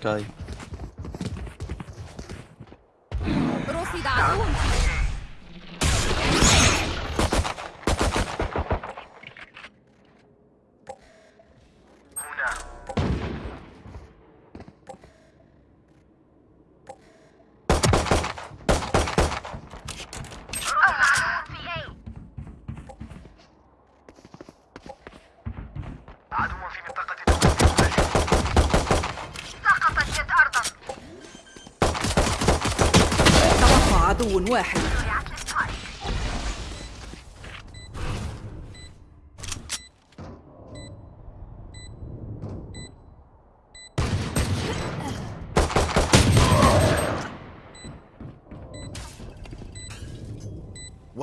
سكاي رصد عدو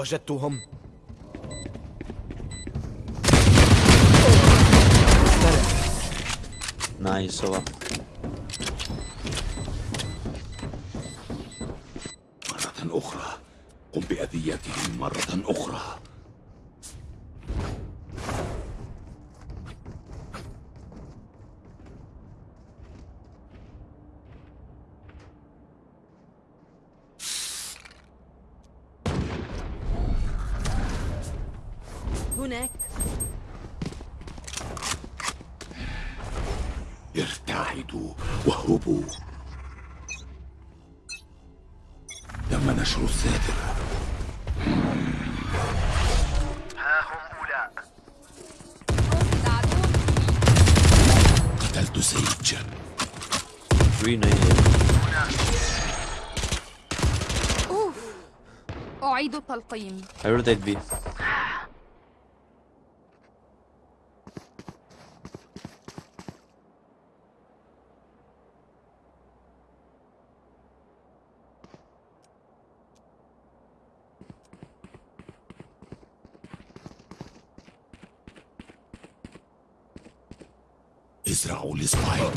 وجدتهم. نايس هو سيج رينا أوف. أعيد التلقيم I rotate B ازرعوا السبايك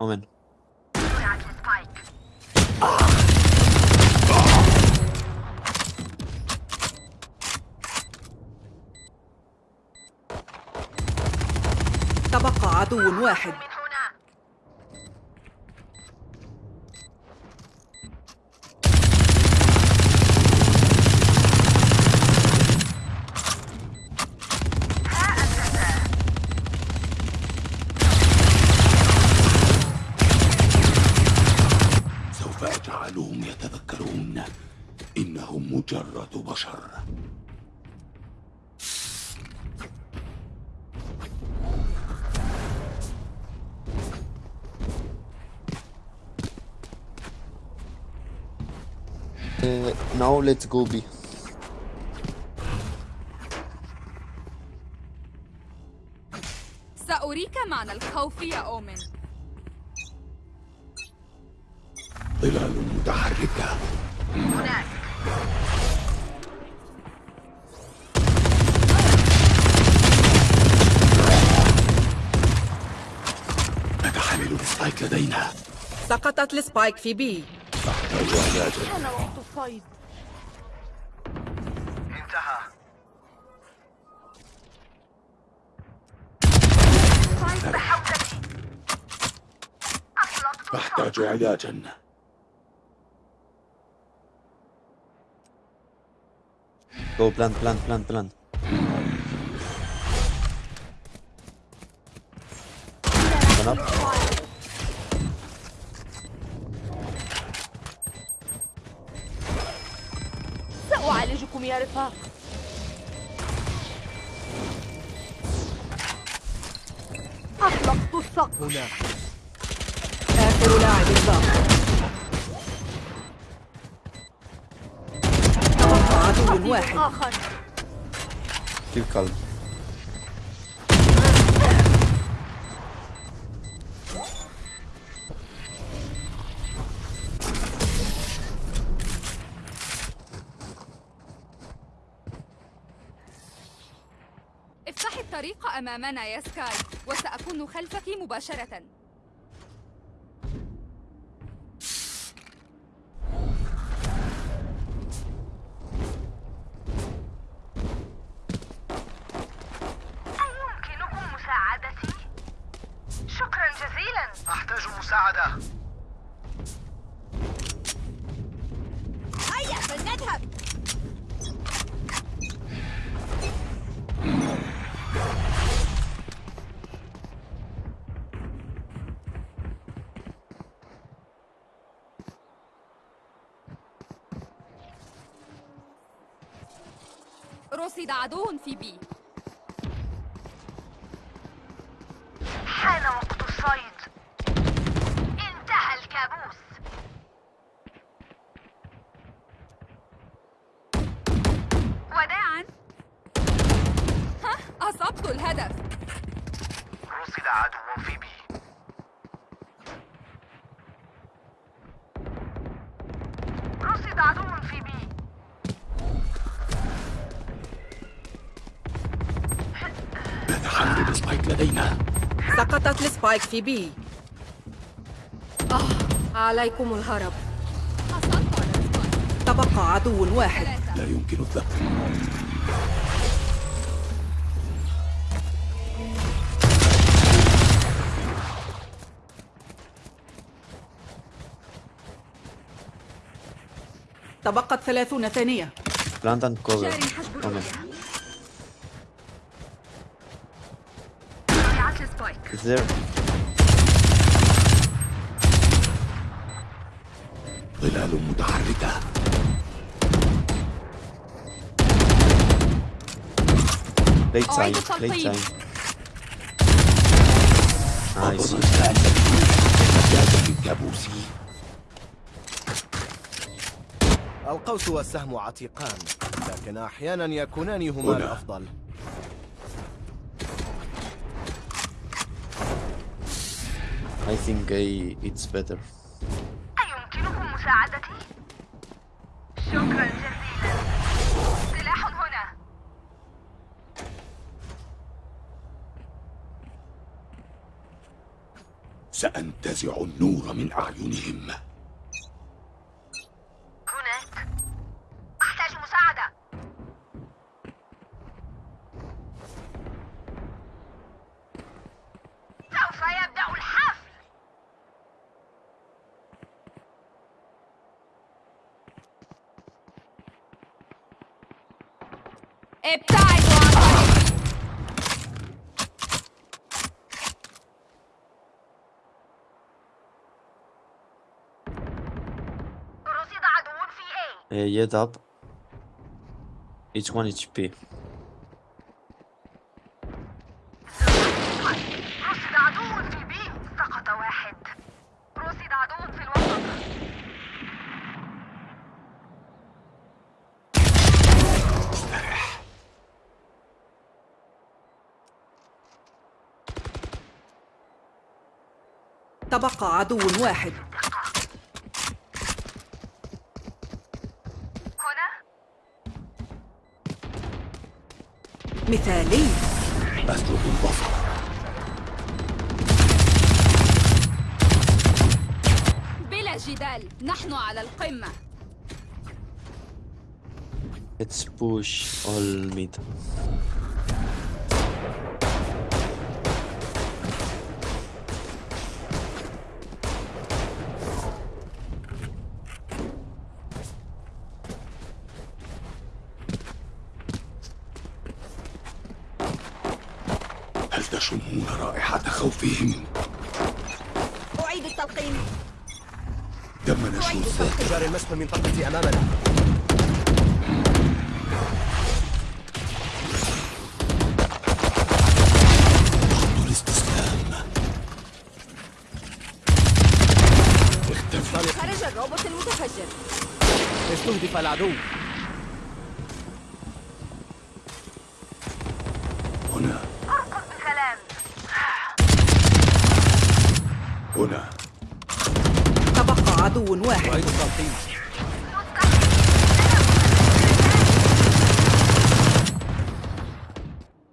اومن رجعت للسبايك تبقى عدو واحد من هنا سوف أجعلهم يتذكرون إنهم بشر Uh, now let's go B. سأريك معنى الخوف يا أومن. ظلال متحركة ال spike لدينا. سقطت ال spike في B. أحتاج علاجا أنا وقت الصيد انتهى. أحتاج علاجا go plant plant plant plant One up. رفاق أطلقت السقف. هنا. آخر لاعب باق تبقى عدو واحد. آخر. keep أمامنا يا سكاي وسأكون خلفك مباشرة. عدو في بي. حان وقت الصيد انتهى الكابوس. وداعا. ها أصبت الهدف. رصد عدو في بي رصد عدو في بي نتحمل ال spike لدينا سقطت ال spike في B آه عليكم الهرب. تبقى عدو واحد. لا يمكن الذبح. تبقت ثلاثون ثانية. and cover. جاري حجب Omen. الرؤية وضعت there? ظلال متحركة Late أعيد time. Late time. Nice. القوس والسهم عتيقان لكن أحيانا يكونان هما. الأفضل I think A it's better. أيمكنكم مساعدتي؟ شكرا جزيلا سلاح هنا سأنتزع النور من أعينهم هناك أحتاج مساعدة سوف يبدأ الحفل ابتعدوا عن طريقي رصد عدو في Yet up. It's 1 HP. عدو في سقط واحد عدو في الوسط تبقى عدو واحد هنا مثالي. أسلب الظفر بلا جدال نحن على القمة. Let's push all mid. هل تشمون رائحة خوفهم؟ أعيد التلقيم تم نشر الذات جاري المسح من منطقة أمامنا. خط الاستسلام اختفى خرج الروبوت المتفجر. استهدف العدو. هنا. ارقص بسلام هنا. تبقى عدو واحد أعيد التلقيم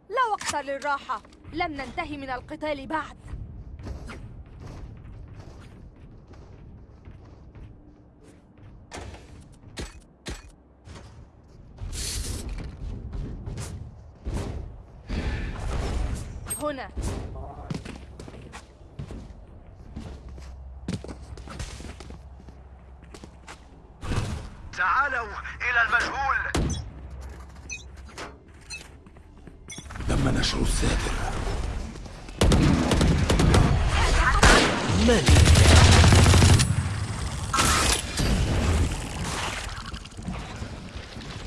لا وقت للراحة. لم ننتهي من القتال بعد. هنا تعالوا إلى المجهول تم نشر الساتر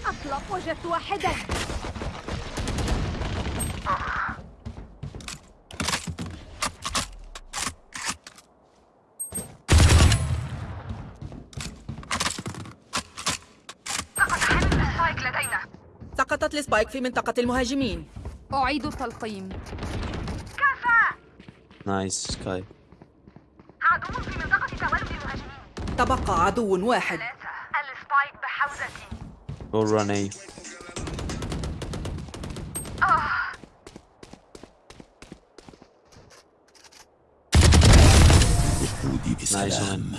أطلق وجدت واحدا سقطت السبايك في منطقة المهاجمين. أعيد التلقيم كفى! نايس سكاي عدو في منطقة تولد المهاجمين. تبقى عدو واحد. السبايك بحوزتي. جو ران اي وجودي بسلام.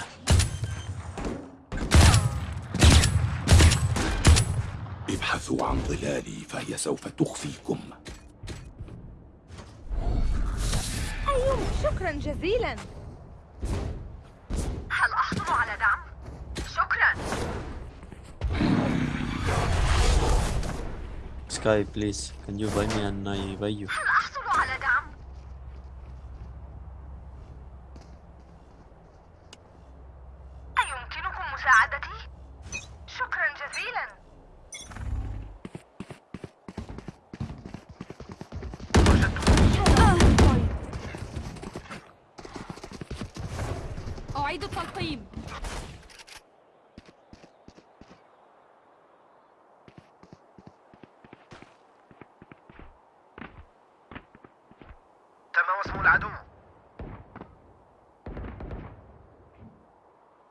ابحثوا عن ظلالي فهي سوف تخفيكم. أيوه شكرا جزيلا. هل أحصل على دعم؟ شكرا. سكاي بليز can you buy me and I buy you هل أحصل على دعم؟ أيمكنكم مساعدتي؟ شكرا جزيلا أعيد التلقيم تم وصف العدو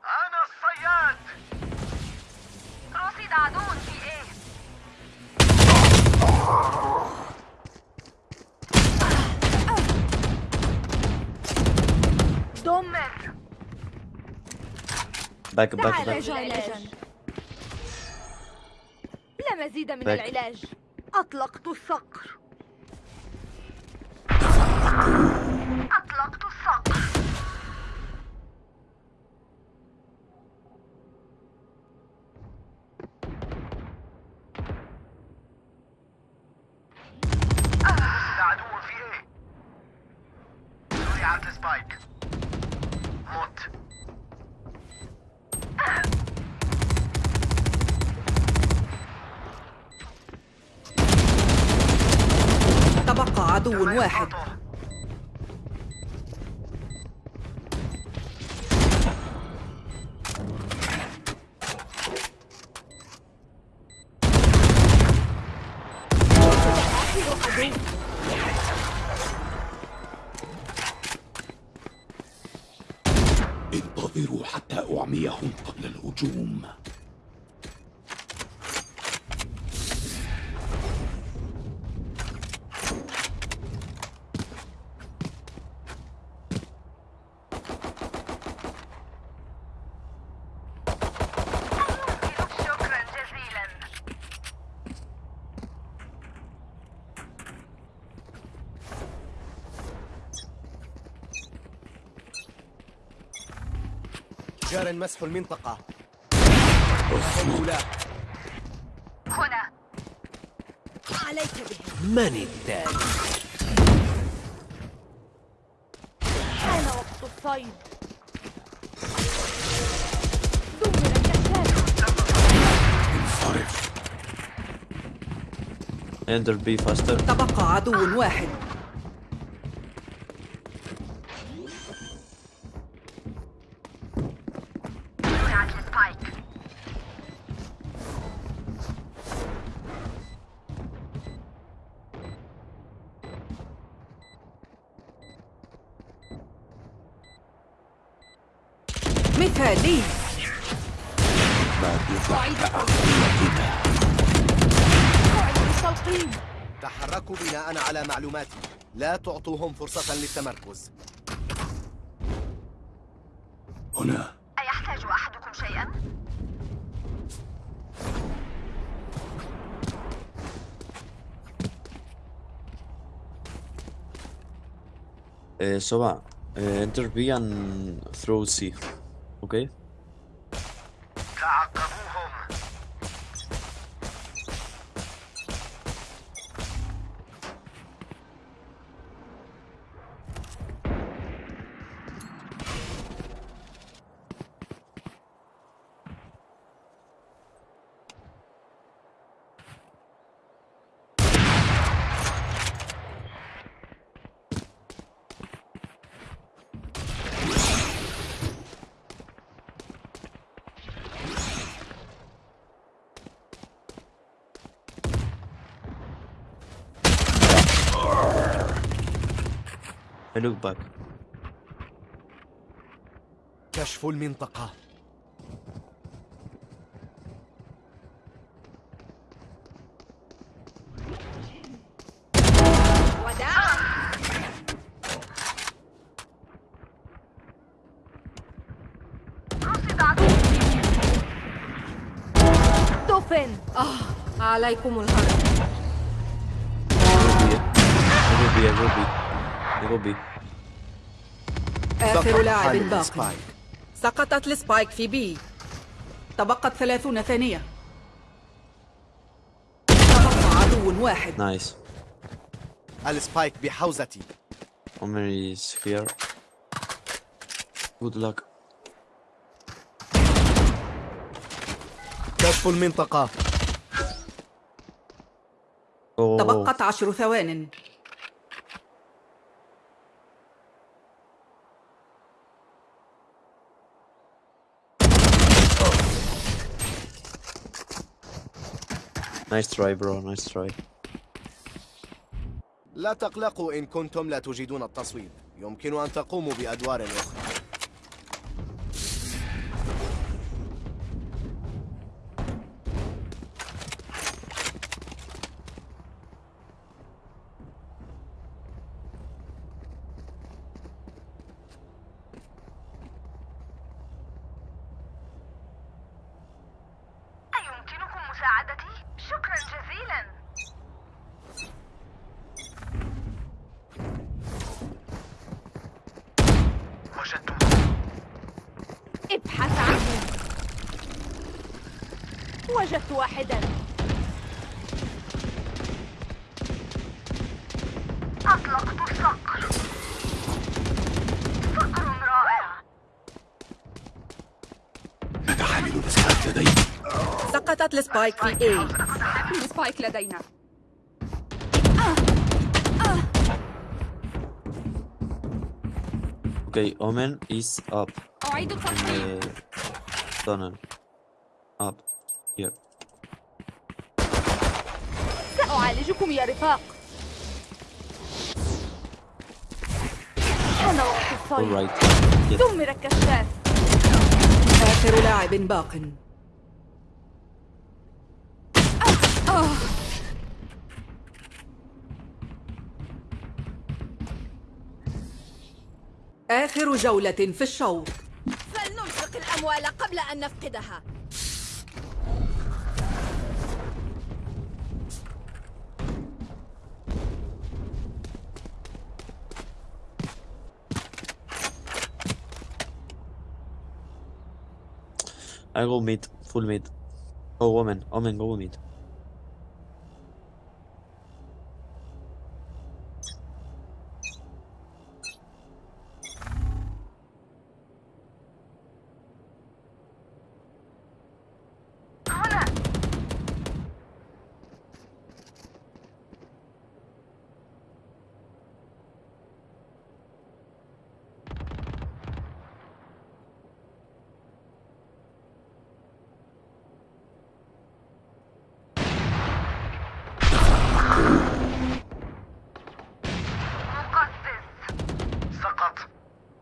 أنا الصياد رصد عدو في إيه؟ دمر باك باك باك لا مزيد من باك. العلاج. أطلقت الصقر. أطلقت الصقر رصد عدو في إيه زرعت السبايك مت تبقى عدو واحد خطر. انتظروا حتى أعميهم قبل الهجوم شكرا جزيلا جار مسح المنطقة. هؤلاء هنا. عليك به من التالي؟ حان وقت الصيد. دمر انصرف enter B faster. تبقى عدو واحد. تعطوهم فرصة للتمركز. هنا. أيحتاج أحدكم شيئا؟ uh, Soba uh, enter B and throw C okay Look back. كشف المنطقة. دفن عليكم الهرب. I go B. آخر لاعب حامل باق Spike. سقطت ال Spike في B تبقت ثلاثون ثانية تبقى عدو واحد Nice. ال Spike بحوزتي is here. Good luck. كشف المنطقة. تبقت عشر ثوان Nice try, bro. Nice try. لا تقلقوا إن كنتم لا تجيدون التصويب يمكن أن تقوموا بأدوار أخرى أيمكنكم مساعدتي؟ شكرا جزيلا وجدته ابحث عنه. وجدت واحدا. أطلقت الصقر صقر رائع. مات حامل ال Spike لدي سقطت ال Spike في A Spike لدينا. Okay, Omen is up. أعيد tunnel. Up. Here. سأعالجكم يا رفاق أنا وقت الصيد. دمر الكشاف آخر لاعب باق آخر جولة في الشوط الأموال قبل أن نفقدها I go mid. Full mid. Oh, Omen. Omen, go mid. هنا مقزز سقط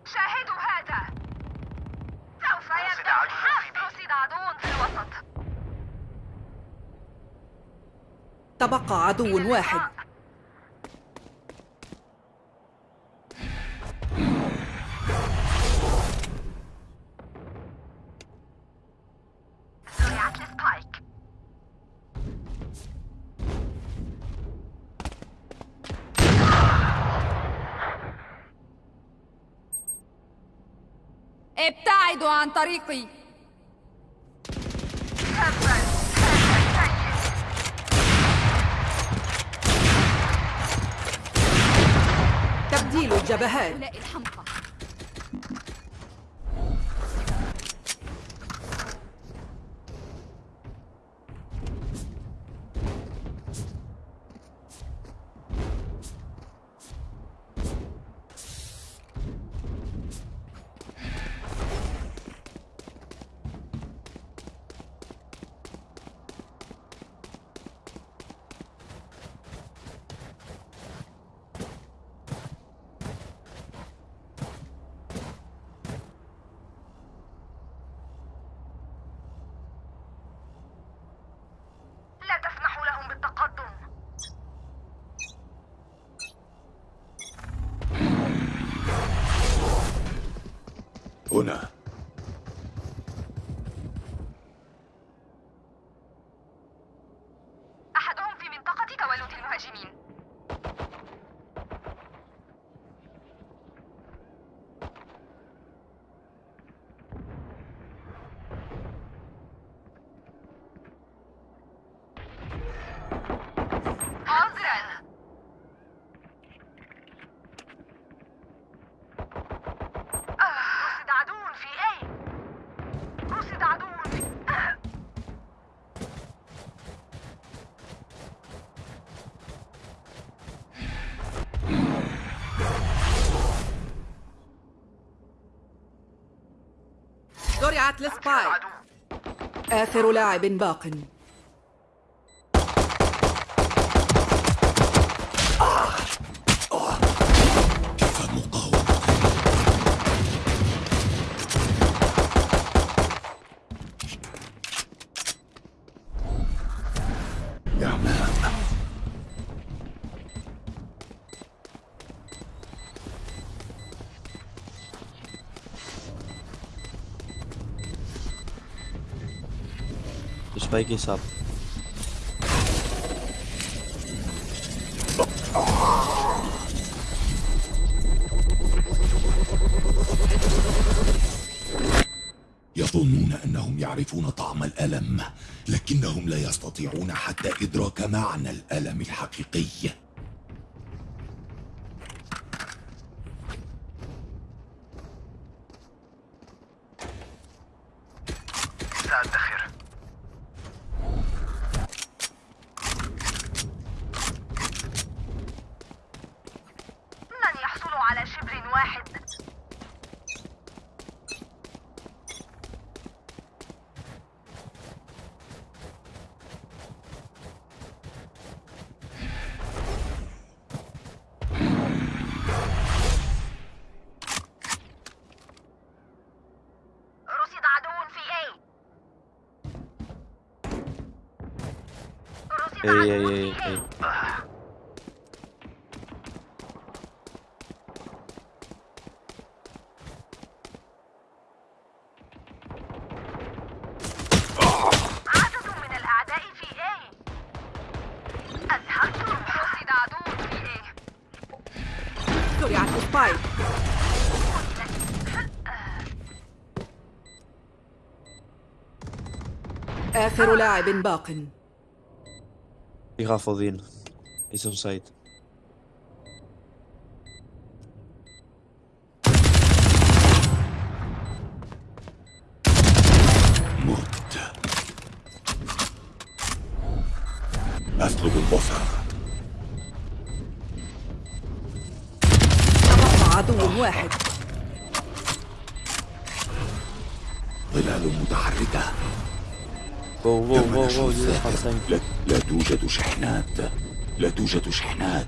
شاهدوا هذا سوف رصد يبدأ عدو في الحرب بي. رصد عدو في الوسط تبقى عدو واحد. ابتعدوا عن طريقي. تبديل الجبهات. السبايك العدو آخر لاعب باق. Is up. يظنون أنهم يعرفون طعم الألم لكنهم لا يستطيعون حتى إدراك معنى الألم الحقيقي واحد. اي في hey. اي لاعب باق. يخاف Odin. He's on site. مت أسلب البصر تبقى عدو واحد. ظلال متحركة. Have الساحر time. لا, لا توجد شحنات. لا توجد شحنات.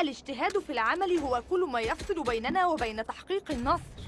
الاجتهاد في العمل هو كل ما يفصل بيننا وبين تحقيق النصر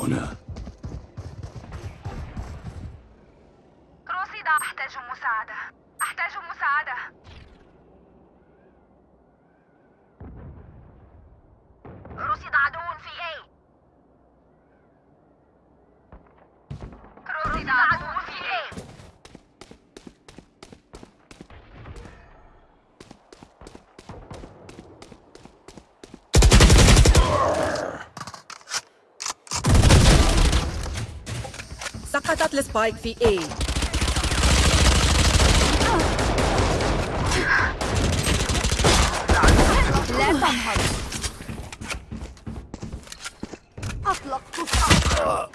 هنا رصد أحتاج مساعدة أحتاج مساعدة رصد عدو في A رصد عدو في A سقطت السبايك في A لا تنهض أطلقت الصاروخ.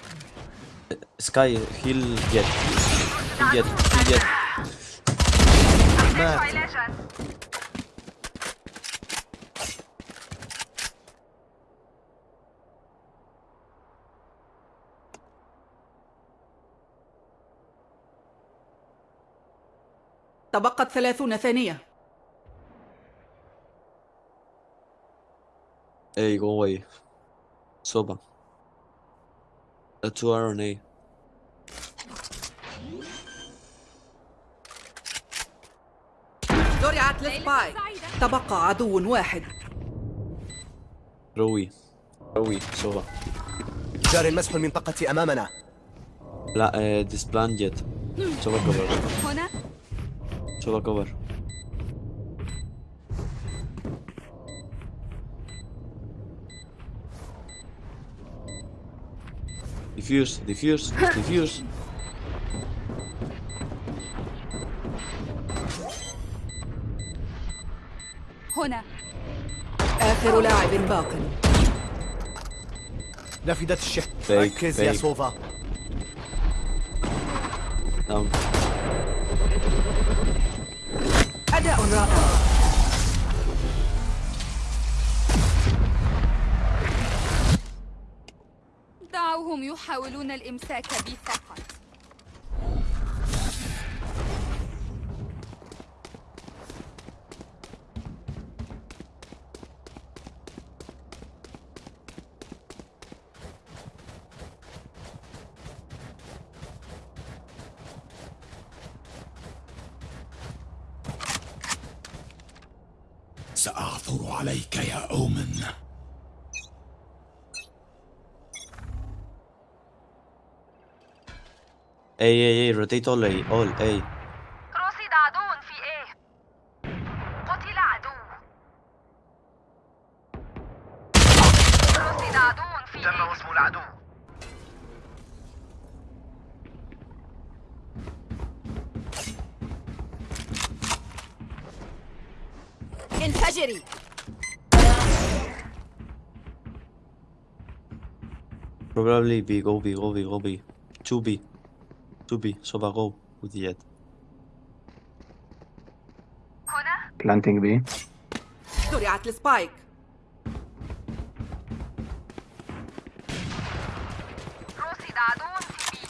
Sky, heal Jet. Heal Jet, heal Jet. أحتاج مات. علاجا تبقت ثلاثون ثانية A, go away. Soba. Uh, two A. زرعت لسبايك تبقى عدو واحد روي. روي. Soba. جار مسح المنطقة أمامنا لا uh, disband yet. إن شاء ديفيوز ديفيوز ديفيوز هنا. آخر لاعب باق. نفدت الشح. ركز يا سوفا. أداء رائع. دعوهم يحاولون الإمساك بي فقط سأعثر عليك يا أومن A, A, A, rotate all A, all A. رصد عدو في إيه قتل عدو رصد عدو في تم إيه وصم العدو انفجري Probably B, go B, go B, go B. 2B. 2B, Soba go with the jet. هنا Planting B. زرعت لسبايك رصد عدو في بي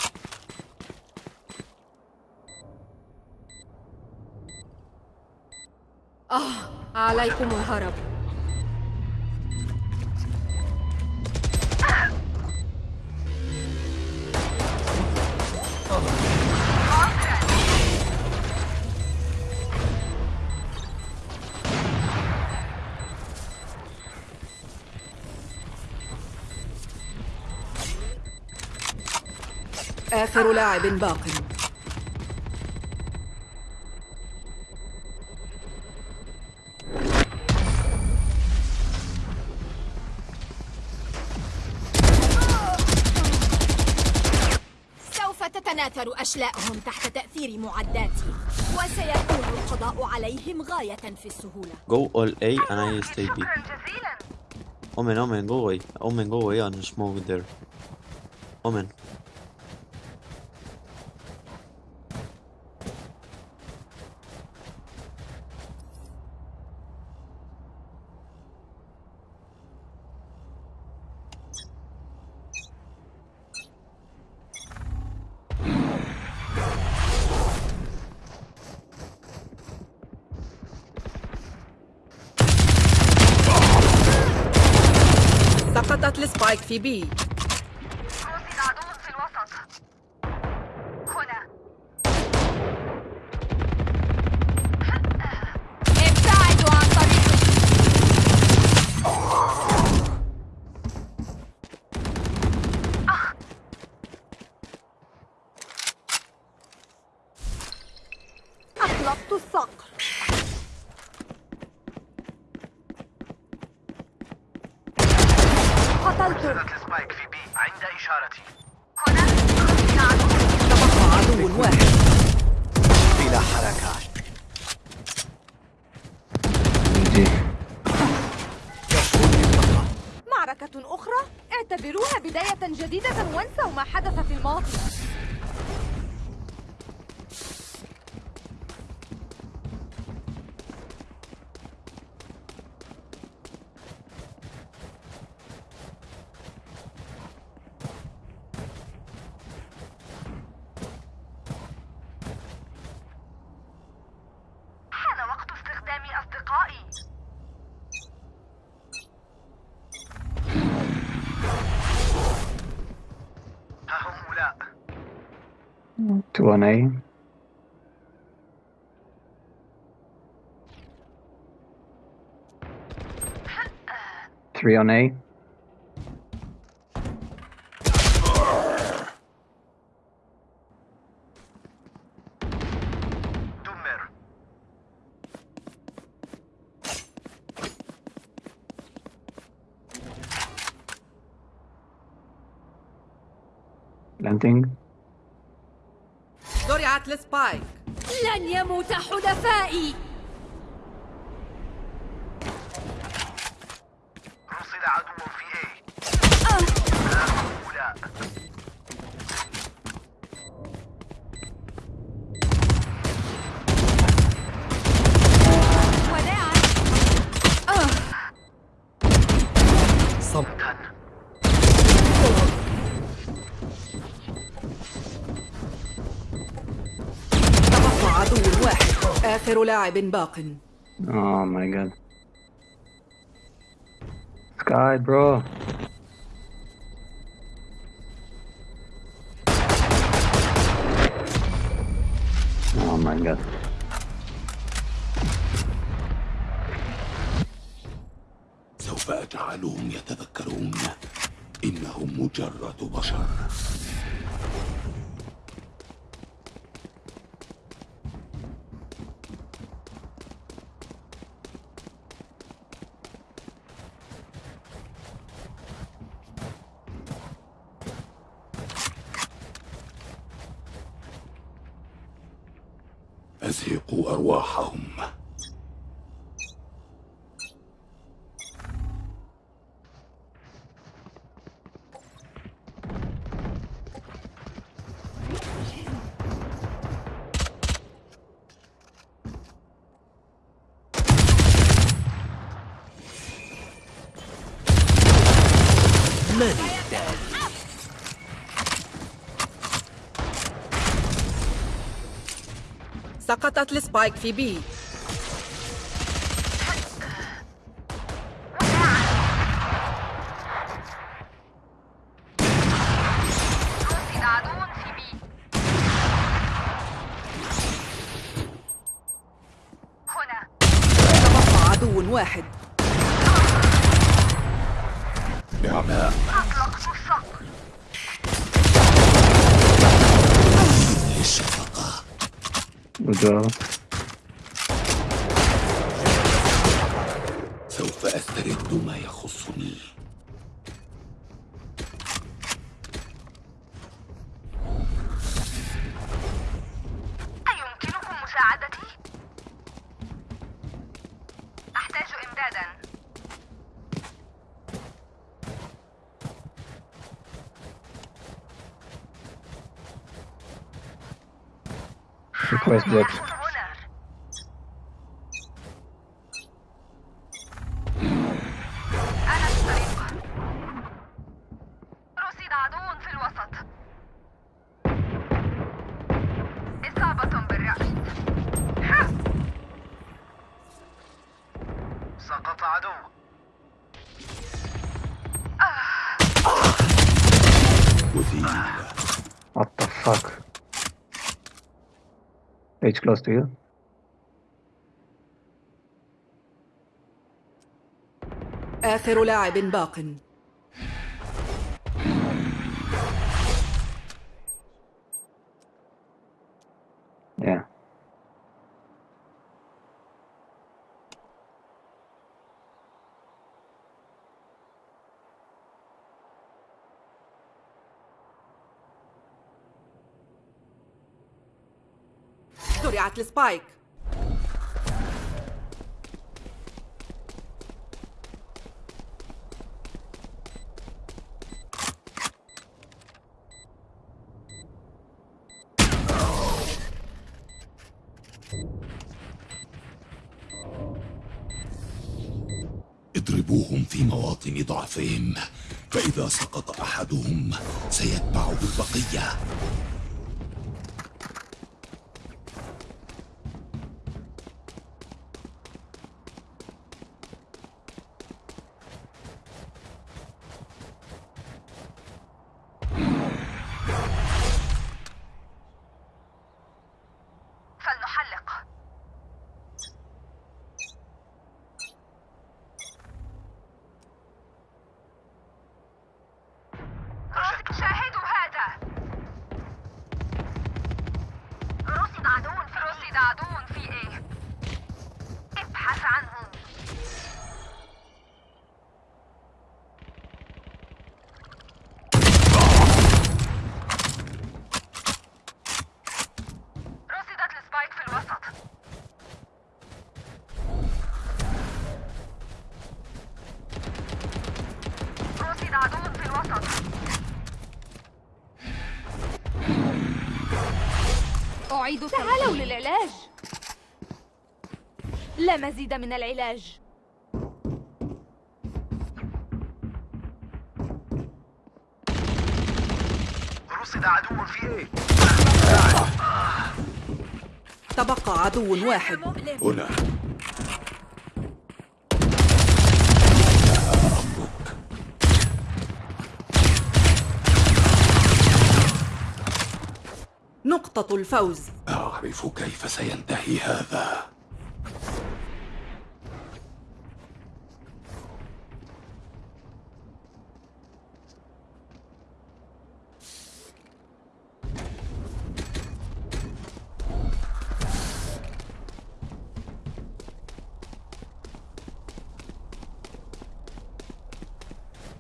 آه عليكم الهرب آخر لاعب باق سوف تتناثر أشلاءهم تحت تأثير معداتي وسيكون القضاء عليهم غاية في السهولة Go all A and I stay B. Omen, Omen, go away. Omen, go away and smoke there. Omen. سقطت لسبايك في بي رصد عدو في الوسط هنا ابتعدوا عن طريقي أطلقت الصقر قتلته نزلت السبايك في بي عند إشارتي هنا رصد عدو تبقى عدو واحد بلا حركة D. كشف المنطقة معركة أخرى اعتبروها بداية جديدة وانسوا ما حدث في الماضي. one, eh? Three on eight. حلفائي رصد آخر لاعب باق Oh my god. Sky, bro. Oh my god. سوف أجعلهم يتذكرون إنهم مجرد بشر سقطت السبايك في بي. well. Nice block. H close to you. آخر لاعب باق Yeah. زرعت السبايك اضربوهم في مواطن ضعفهم فإذا سقط أحدهم سيتبعه البقية في إيه ابحث عنهم رصدت السبايك في الوسط رصد عدو في الوسط أعيد تعالوا للعلاج. لا مزيد من العلاج. رصد عدو في إيه؟ تبقى عدو واحد. هنا. الفوز. أعرف كيف سينتهي هذا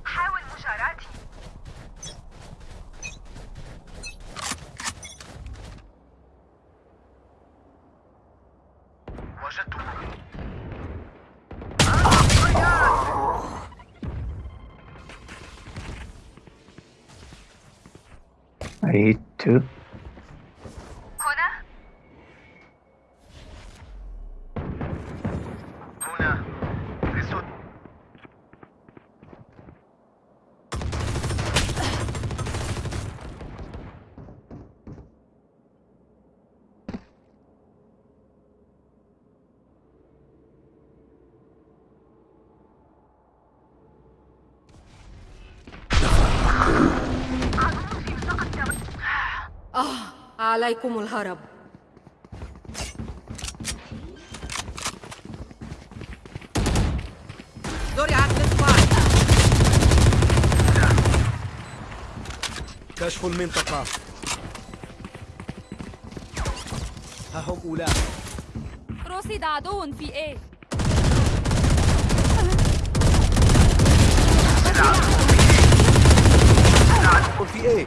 حاول مجاراتي وجدته I hit two. هنا هنا رصد عليكم الهرب. زرعت السبايك كشف المنطقة. ها هم أولئك رصد عدو في إيه عدو في إيه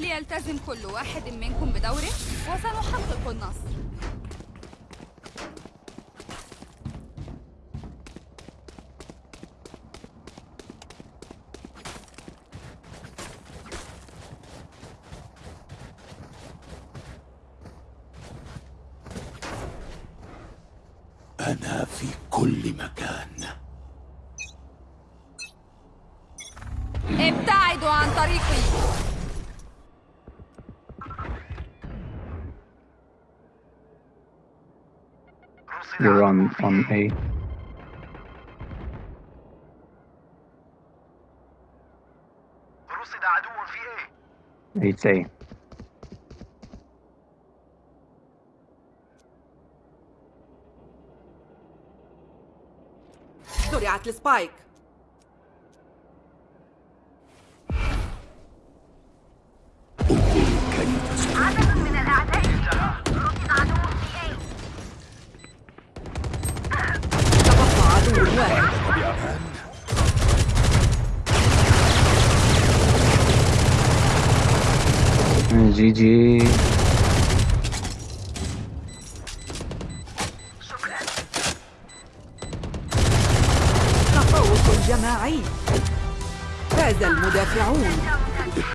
ليلتزم كل واحد منكم بدوره وسنحقق النصر. أنا في كل مكان. إيه A. رصد عدو في إيه It's A. زرعت السبايك